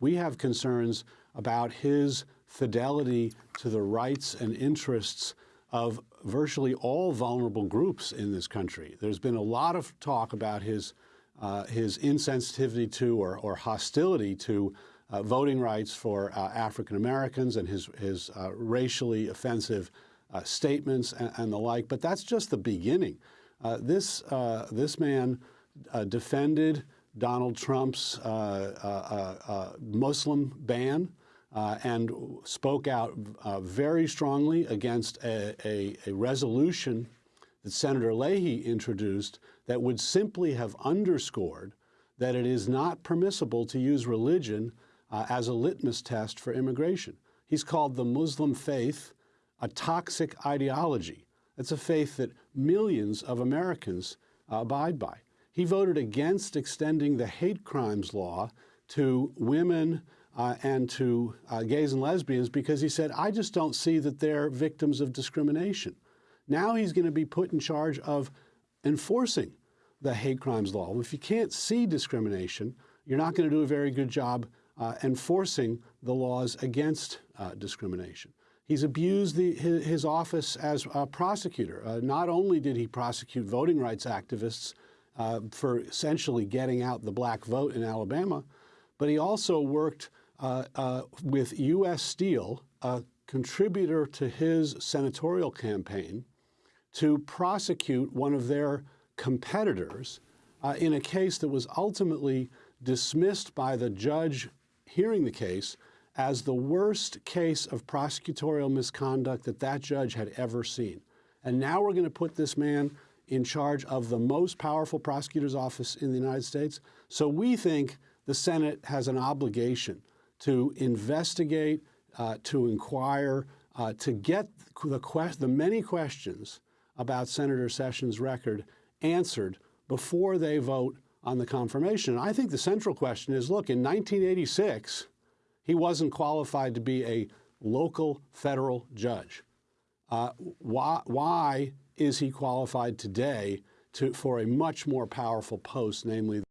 We have concerns about his fidelity to the rights and interests of virtually all vulnerable groups in this country. There's been a lot of talk about his, uh, his insensitivity to or, or hostility to uh, voting rights for uh, African Americans and his, his uh, racially offensive uh, statements and, and, the like. But that's just the beginning. Uh, this, this man defended Donald Trump's Muslim ban uh, and spoke out uh, very strongly against a, a, a, resolution that Senator Leahy introduced that would simply have underscored that it is not permissible to use religion uh, as a litmus test for immigration. He's called the Muslim faith a toxic ideology. It's a faith that millions of Americans uh, abide by. He voted against extending the hate crimes law to women uh, and to uh, gays and lesbians because he said, I just don't see that they're victims of discrimination. Now he's going to be put in charge of enforcing the hate crimes law. If you can't see discrimination, you're not going to do a very good job uh, enforcing the laws against uh, discrimination. He's abused the, his, his, office as a prosecutor. Uh, not only did he prosecute voting rights activists uh, for essentially getting out the black vote in Alabama, but he also worked uh, uh, with U.S. Steel, a contributor to his senatorial campaign, to prosecute one of their competitors uh, in a case that was ultimately dismissed by the judge hearing the case as the worst case of prosecutorial misconduct that that judge had ever seen. And now we're going to put this man in charge of the most powerful prosecutor's office in the United States. So we think the Senate has an obligation to investigate, uh, to inquire, uh, to get the, the many questions about Senator Sessions' record answered before they vote on the confirmation. And I think the central question is, look, in 1986, he wasn't qualified to be a local federal judge. Uh, why, why is he qualified today to, for a much more powerful post, namely